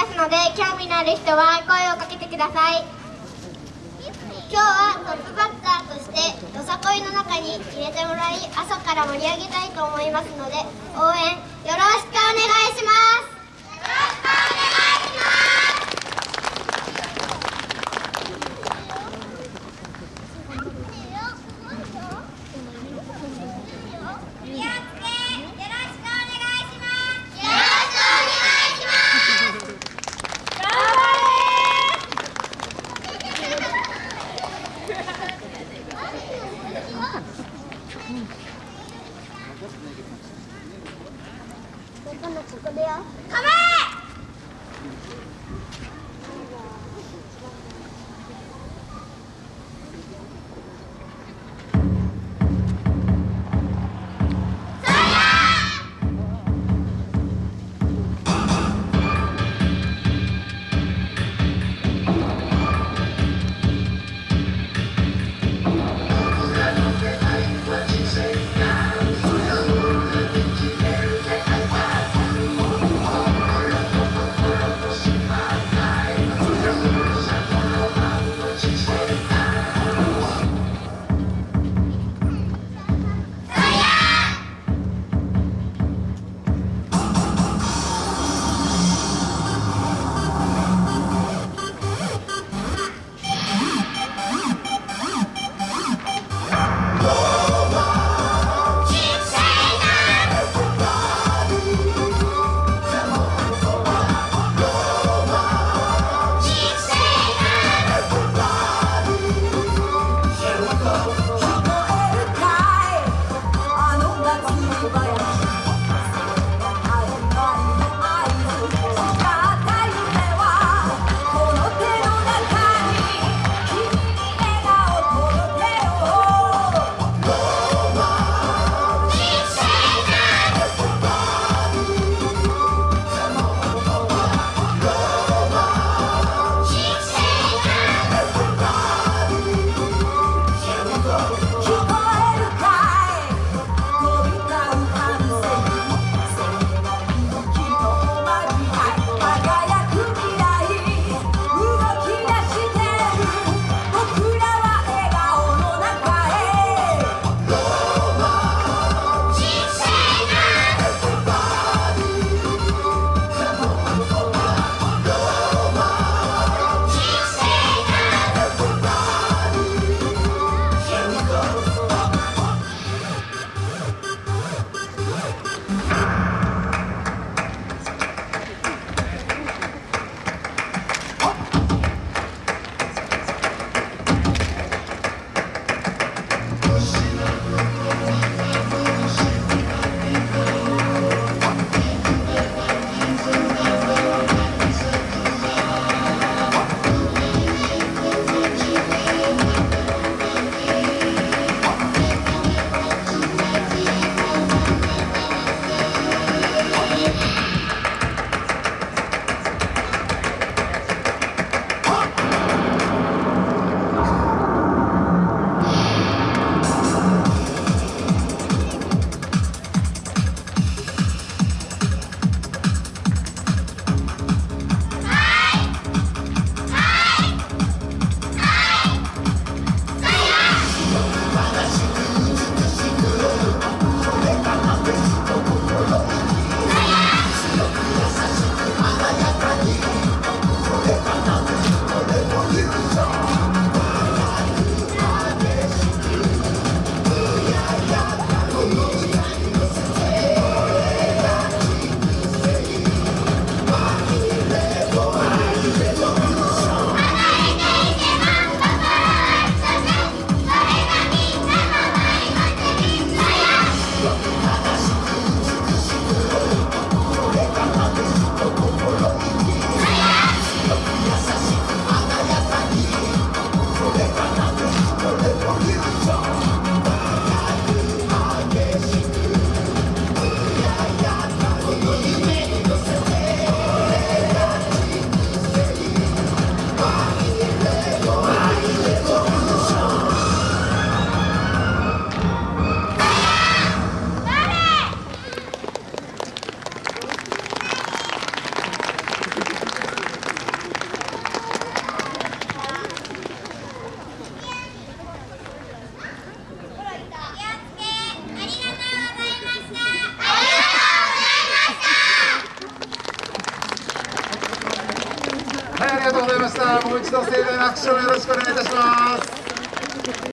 ますので興味のある人は声をかけてください。今日はトップバッターとしてよさこいの中に入れてもらい朝から盛り上げたいと思いますので応援よろしくお願いします。ここ。構えしたもう一度盛大な拍手をよろしくお願いいたします。